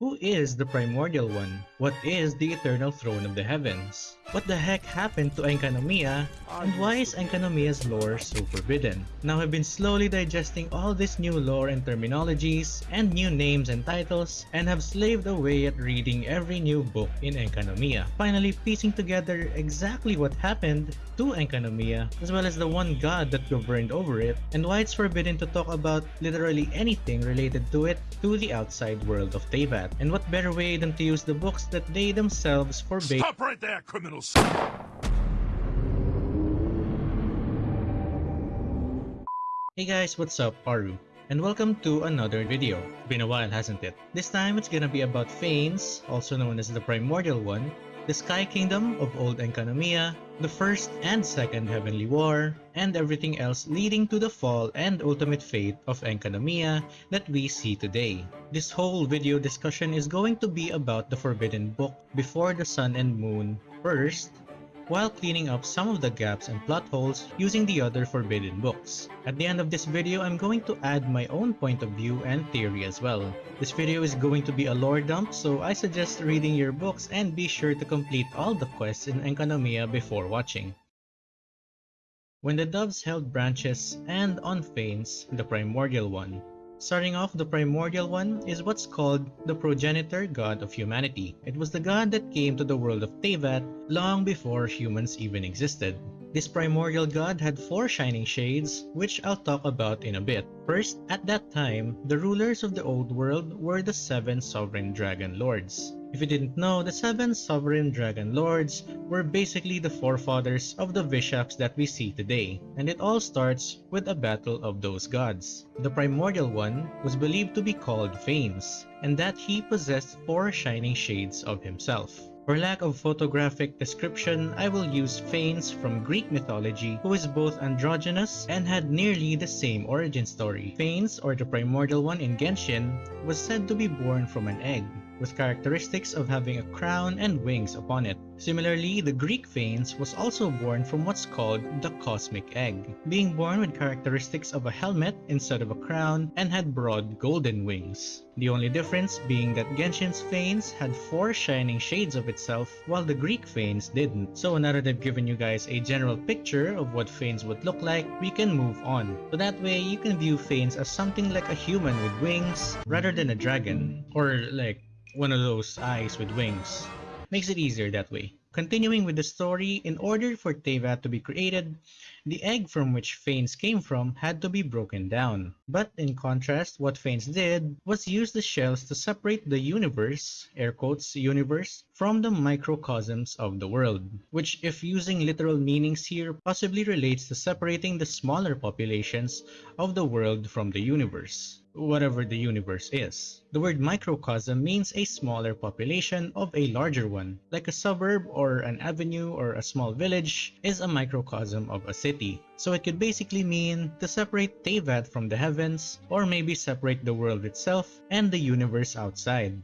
Who is the Primordial One? What is the Eternal Throne of the Heavens? What the heck happened to Enkanomiya? And why is Enkanomiya's lore so forbidden? Now I've been slowly digesting all this new lore and terminologies, and new names and titles, and have slaved away at reading every new book in Enkanomiya. Finally piecing together exactly what happened to Enkanomiya, as well as the one god that governed over it, and why it's forbidden to talk about literally anything related to it to the outside world of Teyvat. And what better way than to use the books that they themselves forbade- Stop right there, criminals! Hey guys, what's up? Aru. And welcome to another video. Been a while, hasn't it? This time it's gonna be about Phanes, also known as the Primordial One, the Sky Kingdom of Old Enkanomiya, the First and Second Heavenly War, and everything else leading to the fall and ultimate fate of Enkanomiya that we see today. This whole video discussion is going to be about the Forbidden Book Before the Sun and Moon first, while cleaning up some of the gaps and plot holes using the other forbidden books. At the end of this video, I'm going to add my own point of view and theory as well. This video is going to be a lore dump, so I suggest reading your books and be sure to complete all the quests in Enkanomiya before watching. When the doves held branches and on Phanes, the primordial one, Starting off, the primordial one is what's called the progenitor god of humanity. It was the god that came to the world of Teyvat long before humans even existed. This primordial god had four shining shades, which I'll talk about in a bit. First, at that time, the rulers of the old world were the seven sovereign dragon lords. If you didn't know, the seven sovereign dragon lords were basically the forefathers of the Vishaps that we see today, and it all starts with a battle of those gods. The primordial one was believed to be called Phanes, and that he possessed four shining shades of himself. For lack of photographic description, I will use Phanes from Greek mythology who is both androgynous and had nearly the same origin story. Phanes, or the primordial one in Genshin, was said to be born from an egg, with characteristics of having a crown and wings upon it. Similarly, the Greek Phanes was also born from what's called the cosmic egg, being born with characteristics of a helmet instead of a crown and had broad golden wings. The only difference being that Genshin's Phanes had four shining shades of itself while the Greek Phanes didn't. So now that I've given you guys a general picture of what Phanes would look like, we can move on. So that way you can view Phanes as something like a human with wings rather than a dragon or like one of those eyes with wings. Makes it easier that way. Continuing with the story, in order for Teyvat to be created, the egg from which Phanes came from had to be broken down. But in contrast, what Phanes did was use the shells to separate the universe, air quotes universe, from the microcosms of the world, which if using literal meanings here possibly relates to separating the smaller populations of the world from the universe whatever the universe is. The word microcosm means a smaller population of a larger one, like a suburb or an avenue or a small village is a microcosm of a city. So it could basically mean to separate Teyvat from the heavens, or maybe separate the world itself and the universe outside.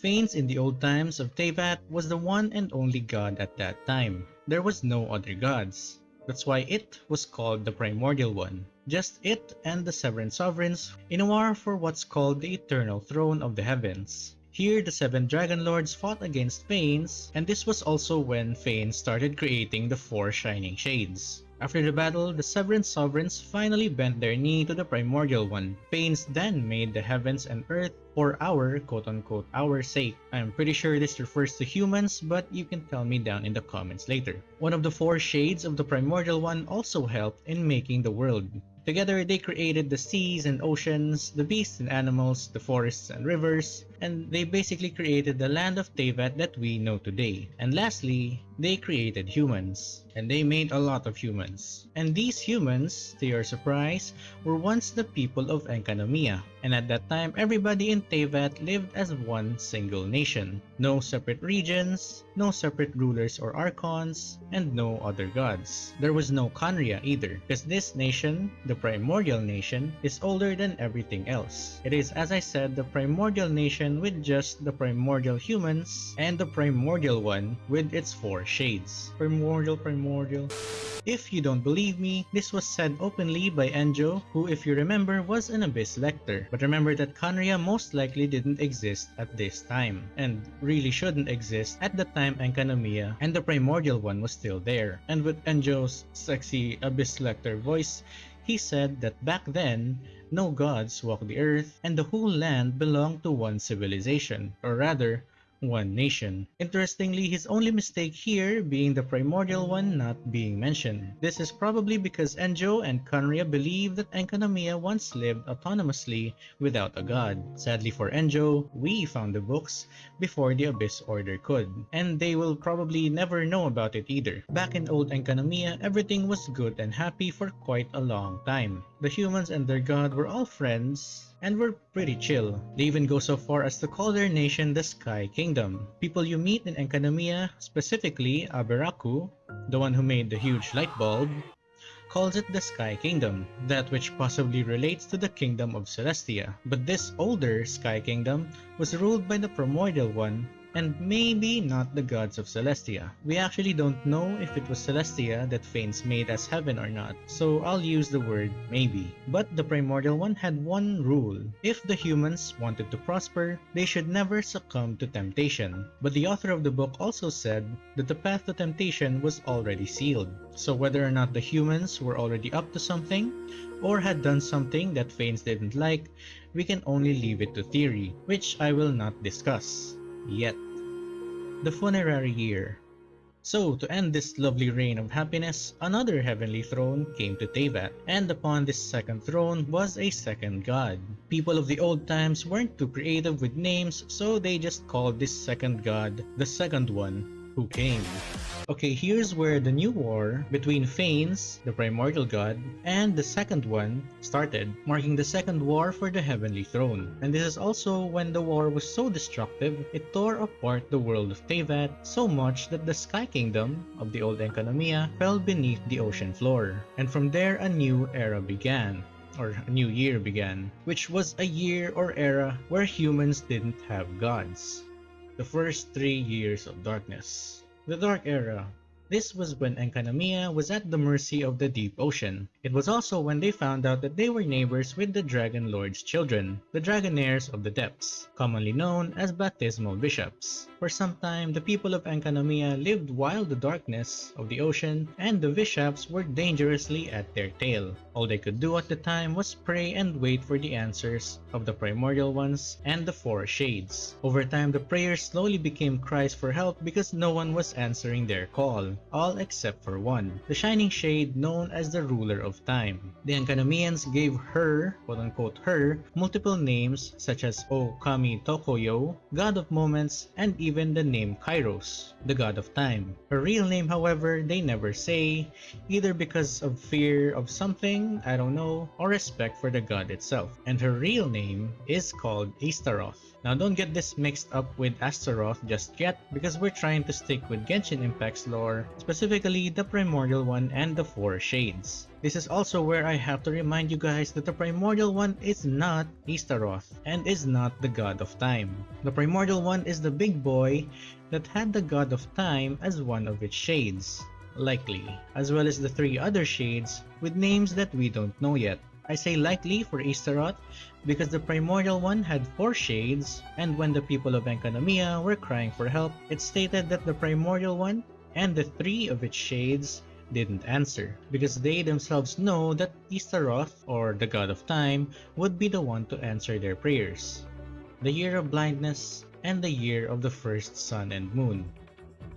Phanes in the old times of Teyvat was the one and only god at that time. There was no other gods. That's why it was called the primordial one. Just it and the seven sovereigns in a war for what's called the eternal throne of the heavens. Here, the seven Dragon Lords fought against Phanes, and this was also when Phanes started creating the four Shining Shades. After the battle, the seven sovereigns finally bent their knee to the primordial one. Phanes then made the heavens and earth for our quote-unquote our sake. I'm pretty sure this refers to humans, but you can tell me down in the comments later. One of the four shades of the primordial one also helped in making the world. Together, they created the seas and oceans, the beasts and animals, the forests and rivers, and they basically created the land of Teyvat that we know today. And lastly, they created humans. And they made a lot of humans. And these humans, to your surprise, were once the people of Enkanomiya. And at that time, everybody in Teyvat lived as one single nation. No separate regions, no separate rulers or archons, and no other gods. There was no Khaenri'ah either, because this nation, the primordial nation, is older than everything else. It is, as I said, the primordial nation with just the primordial humans and the primordial one with its four Shades. Primordial, primordial. If you don't believe me, this was said openly by Enjo, who if you remember was an Abyss Lector. But remember that Khaenri'ah most likely didn't exist at this time, and really shouldn't exist at the time Enkanomiya and the Primordial one was still there. And with Enjo's sexy Abyss Lector voice, he said that back then, no gods walked the earth and the whole land belonged to one civilization, or rather, one nation. Interestingly, his only mistake here being the primordial one not being mentioned. This is probably because Enjo and Khaenri'ah believe that Enkanomiya once lived autonomously without a god. Sadly for Enjo, we found the books before the Abyss Order could, and they will probably never know about it either. Back in old Enkanomiya, everything was good and happy for quite a long time. The humans and their god were all friends, and were pretty chill. They even go so far as to call their nation the Sky Kingdom. People you meet in Enkanomiya, specifically Aberaku, the one who made the huge light bulb, calls it the Sky Kingdom, that which possibly relates to the Kingdom of Celestia. But this older Sky Kingdom was ruled by the Primordial One and maybe not the gods of Celestia. We actually don't know if it was Celestia that Phanes made as heaven or not, so I'll use the word maybe. But the Primordial One had one rule. If the humans wanted to prosper, they should never succumb to temptation. But the author of the book also said that the path to temptation was already sealed. So whether or not the humans were already up to something, or had done something that Phanes didn't like, we can only leave it to theory, which I will not discuss yet. The funerary year. So, to end this lovely reign of happiness, another heavenly throne came to Teyvat, and upon this second throne was a second god. People of the old times weren't too creative with names, so they just called this second god the second one who came. Okay, here's where the new war between Phanes, the primordial god, and the second one started, marking the second war for the heavenly throne. And this is also when the war was so destructive, it tore apart the world of Teyvat so much that the Sky Kingdom of the old Enkanomiya fell beneath the ocean floor. And from there a new era began or a new year began, which was a year or era where humans didn't have gods. The first three years of darkness. The Dark Era. This was when Enkanomiya was at the mercy of the deep ocean. It was also when they found out that they were neighbors with the Dragon Lord's children, the Dragonheirs of the Depths, commonly known as Bathysmal Vishaps. For some time, the people of Enkanomiya lived wild the darkness of the ocean, and the Vishaps were dangerously at their tail. All they could do at the time was pray and wait for the answers of the primordial ones and the four shades. Over time, the prayers slowly became cries for help because no one was answering their call, all except for one, the shining shade known as the ruler of time. The Enkanomians gave her, quote-unquote her, multiple names such as Okami Tokoyo, God of Moments, and even the name Kairos, the god of time. Her real name, however, they never say, either because of fear of something, I don't know, or respect for the god itself. And her real name is called Istaroth. Now don't get this mixed up with Astaroth just yet because we're trying to stick with Genshin Impact's lore, specifically the Primordial one and the Four Shades. This is also where I have to remind you guys that the Primordial One is not Istaroth and is not the God of Time. The Primordial One is the big boy that had the God of Time as one of its shades, likely, as well as the three other shades with names that we don't know yet. I say likely for Istaroth because the primordial one had four shades, and when the people of Enkanomiya were crying for help, it stated that the primordial one and the three of its shades didn't answer, because they themselves know that Istaroth, or the god of time, would be the one to answer their prayers. The year of blindness and the year of the first sun and moon.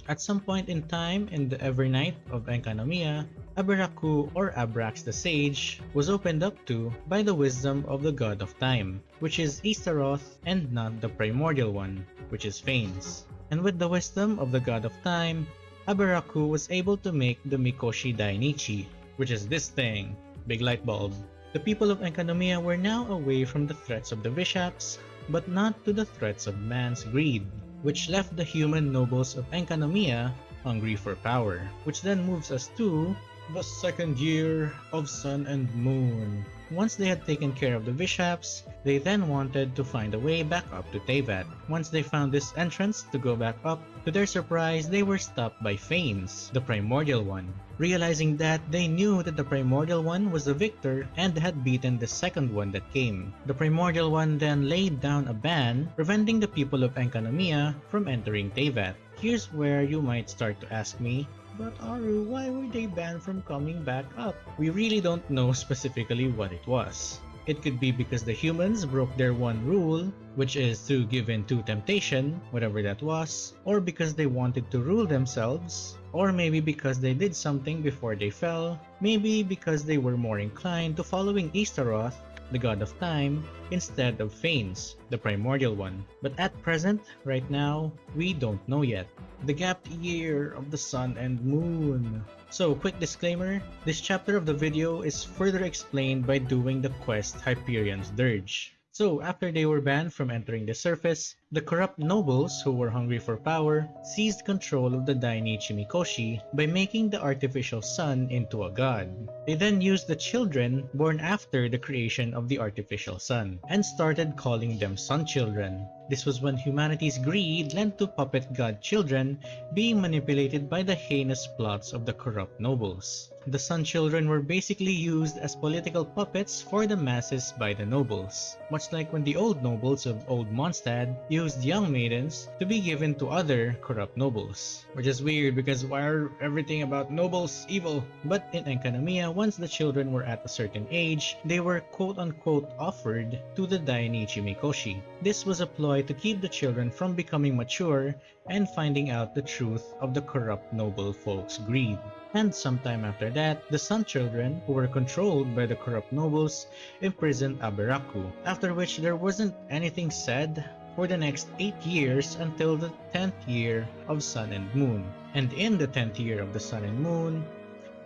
At some point in time in the every night of Enkanomiya, Aberaku or Abrax the Sage was opened up to by the wisdom of the god of time, which is Istaroth and not the primordial one, which is Phanes. And with the wisdom of the god of time, Aberaku was able to make the Mikoshi Dainichi, which is this thing, big light bulb. The people of Enkanomiya were now away from the threats of the Vishaps, but not to the threats of man's greed, which left the human nobles of Enkanomiya hungry for power, which then moves us to the second year of Sun and Moon. Once they had taken care of the Vishaps, They then wanted to find a way back up to Teyvat. Once they found this entrance to go back up, to their surprise, they were stopped by Phanes, the primordial one. Realizing that, they knew that the primordial one was the victor and had beaten the second one that came. The primordial one then laid down a ban, preventing the people of Enkanomiya from entering Teyvat. Here's where you might start to ask me, but Aru, why were they banned from coming back up? We really don't know specifically what it was. It could be because the humans broke their one rule, which is to give in to temptation, whatever that was, or because they wanted to rule themselves, or maybe because they did something before they fell, maybe because they were more inclined to following Istaroth, the god of time, instead of Phanes, the primordial one. But at present, right now, we don't know yet the gap year of the sun and moon. So quick disclaimer, this chapter of the video is further explained by doing the quest Hyperion's Dirge. So after they were banned from entering the surface, the corrupt nobles who were hungry for power seized control of the Dainichi Mikoshi by making the artificial sun into a god. They then used the children born after the creation of the artificial sun and started calling them sun children. This was when humanity's greed led to puppet god children being manipulated by the heinous plots of the corrupt nobles. The Sun Children were basically used as political puppets for the masses by the nobles, much like when the old nobles of Old Mondstadt young maidens to be given to other corrupt nobles. Which is weird because why are everything about nobles evil? But in Enkanomiya, once the children were at a certain age, they were quote-unquote offered to the Dainichi Mikoshi. This was a ploy to keep the children from becoming mature and finding out the truth of the corrupt noble folks' greed and sometime after that, the Sun Children, who were controlled by the corrupt nobles, imprisoned Aberaku, after which there wasn't anything said for the next 8 years until the 10th year of Sun and Moon. And in the 10th year of the Sun and Moon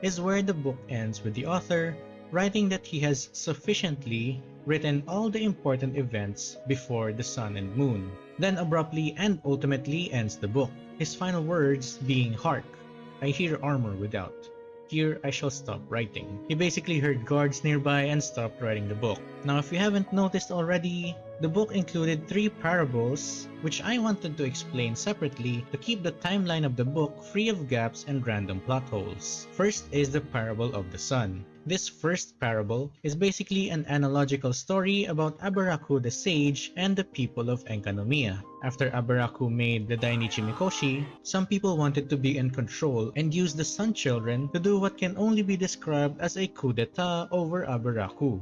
is where the book ends with the author writing that he has sufficiently written all the important events before the Sun and Moon, then abruptly and ultimately ends the book, his final words being Hark, I hear armor without. Here I shall stop writing. He basically heard guards nearby and stopped writing the book. Now if you haven't noticed already, the book included three parables, which I wanted to explain separately to keep the timeline of the book free of gaps and random plot holes. First is the parable of the sun. This first parable is basically an analogical story about Aberaku the sage and the people of Enkanomiya. After Aberaku made the Dainichi Mikoshi, some people wanted to be in control and use the Sun Children to do what can only be described as a coup d'etat over Aberaku.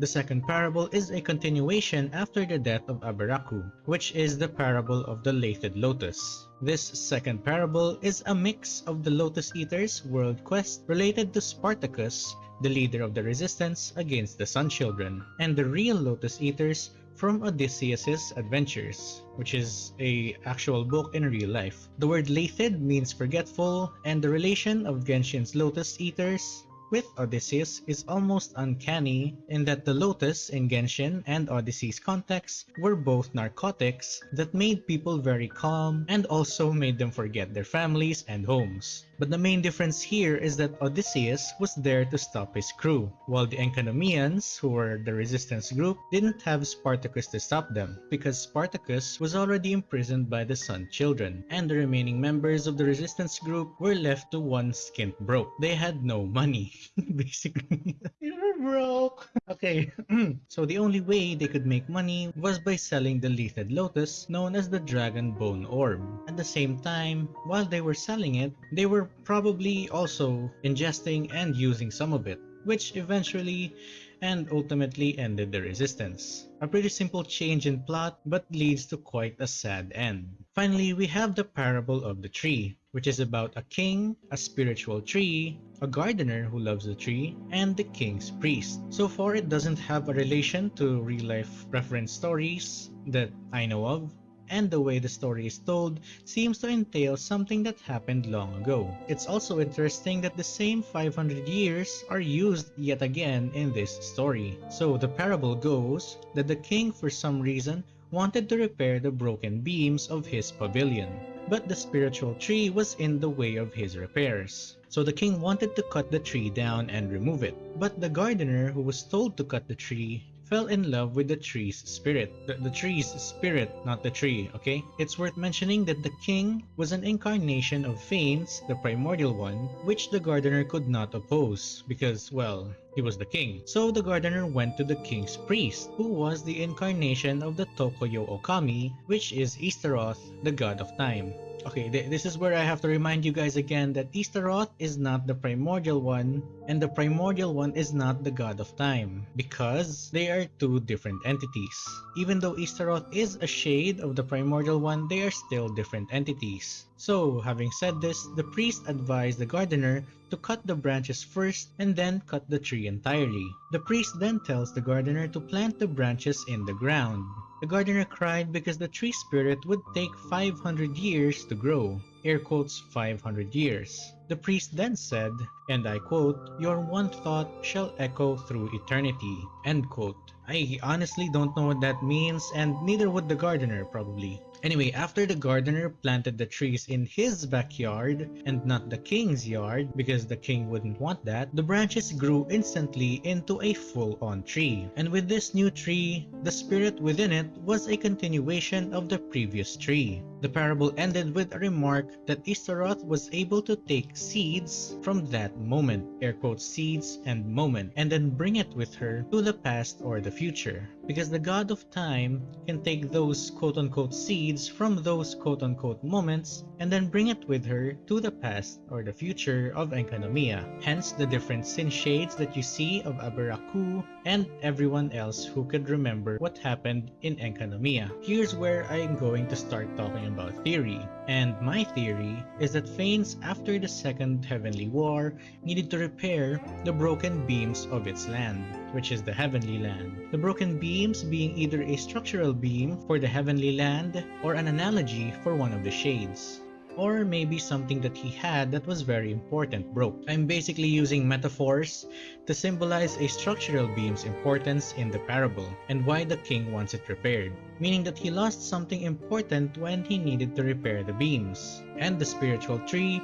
The second parable is a continuation after the death of Aberaku, which is the parable of the Lathed Lotus. This second parable is a mix of the Lotus Eaters world quest related to Spartacus, the leader of the resistance against the Sun Children, and the real Lotus Eaters from Odysseus's Adventures, which is a actual book in real life. The word Lathed means forgetful, and the relation of Genshin's Lotus Eaters with Odysseus is almost uncanny in that the Lotus in Genshin and Odyssey's context were both narcotics that made people very calm and also made them forget their families and homes. But the main difference here is that Odysseus was there to stop his crew, while the Enkanomians, who were the resistance group, didn't have Spartacus to stop them, because Spartacus was already imprisoned by the Sun Children, and the remaining members of the resistance group were left to one skint broke. They had no money, basically. they were broke! Okay, so the only way they could make money was by selling the Lethed Lotus, known as the Dragon Bone Orb. At the same time, while they were selling it, they were probably also ingesting and using some of it, which eventually and ultimately ended the resistance. A pretty simple change in plot but leads to quite a sad end. Finally, we have the parable of the tree, which is about a king, a spiritual tree, a gardener who loves the tree, and the king's priest. So far, it doesn't have a relation to real-life reference stories that I know of, and the way the story is told seems to entail something that happened long ago. It's also interesting that the same 500 years are used yet again in this story. So the parable goes that the king for some reason wanted to repair the broken beams of his pavilion. But the spiritual tree was in the way of his repairs. So the king wanted to cut the tree down and remove it. But the gardener who was told to cut the tree fell in love with the tree's spirit. The, the tree's spirit, not the tree, okay? It's worth mentioning that the king was an incarnation of Phanes, the primordial one, which the gardener could not oppose because, well, he was the king. So the gardener went to the king's priest, who was the incarnation of the Tokoyo Okami, which is Istaroth, the god of time. Okay, th this is where I have to remind you guys again that Istaroth is not the primordial one, and the primordial one is not the god of time, because they are two different entities. Even though Istaroth is a shade of the primordial one, they are still different entities. So, having said this, the priest advised the gardener to cut the branches first and then cut the tree entirely. The priest then tells the gardener to plant the branches in the ground. The gardener cried because the tree spirit would take 500 years to grow, air quotes 500 years. The priest then said, and I quote, Your one thought shall echo through eternity, end quote. I honestly don't know what that means and neither would the gardener probably. Anyway, after the gardener planted the trees in his backyard and not the king's yard because the king wouldn't want that, the branches grew instantly into a full-on tree. And with this new tree, the spirit within it was a continuation of the previous tree. The parable ended with a remark that Istaroth was able to take seeds from that moment, air quotes seeds and moment, and then bring it with her to the past or the future. Because the god of time can take those quote-unquote seeds from those quote-unquote moments and then bring it with her to the past or the future of Enkanomiya. Hence the different sin shades that you see of Aberaku and everyone else who could remember what happened in Enkanomiya. Here's where I'm going to start talking about theory. And my theory is that Phanes after the Second Heavenly War needed to repair the broken beams of its land which is the heavenly land. The broken beams being either a structural beam for the heavenly land or an analogy for one of the shades. Or maybe something that he had that was very important broke. I'm basically using metaphors to symbolize a structural beam's importance in the parable and why the king wants it repaired, meaning that he lost something important when he needed to repair the beams. And the spiritual tree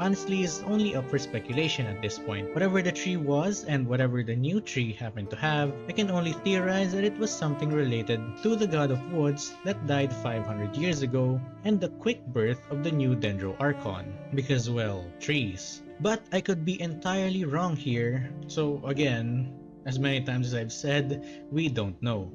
honestly is only up for speculation at this point. Whatever the tree was and whatever the new tree happened to have, I can only theorize that it was something related to the god of woods that died 500 years ago and the quick birth of the new Dendro Archon. Because well, trees. But I could be entirely wrong here, so again, as many times as I've said, we don't know.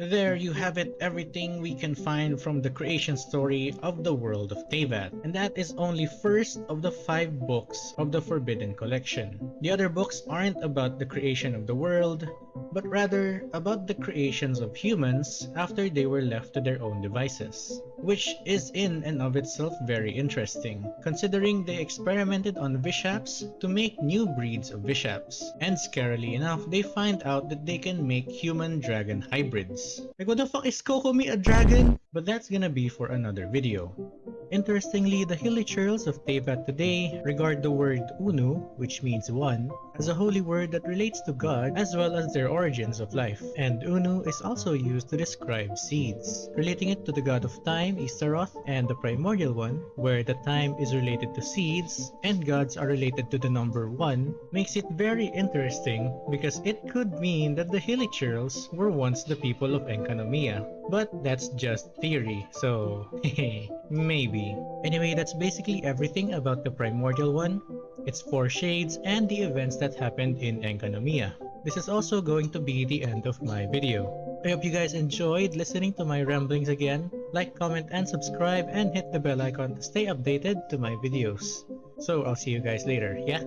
There you have it, everything we can find from the creation story of the world of Teyvat. And that is only first of the five books of the Forbidden Collection. The other books aren't about the creation of the world, but rather about the creations of humans after they were left to their own devices. Which is in and of itself very interesting, considering they experimented on Vishaps to make new breeds of Vishaps. And scarily enough, they find out that they can make human-dragon hybrids. Like what the fuck is Kokomi a dragon? But that's gonna be for another video. Interestingly, the Hilichurls of Teyvat today regard the word Unu, which means one, as a holy word that relates to God as well as their origins of life. And Unu is also used to describe seeds, relating it to the god of time, Istaroth, and the primordial one, where the time is related to seeds and gods are related to the number 1, makes it very interesting because it could mean that the Hilichurls were once the people of Enkanomiya. But that's just theory, so maybe. Anyway, that's basically everything about the Primordial one, its four shades, and the events that happened in Enkanomiya. This is also going to be the end of my video. I hope you guys enjoyed listening to my ramblings again. Like, comment, and subscribe, and hit the bell icon to stay updated to my videos. So I'll see you guys later, yeah?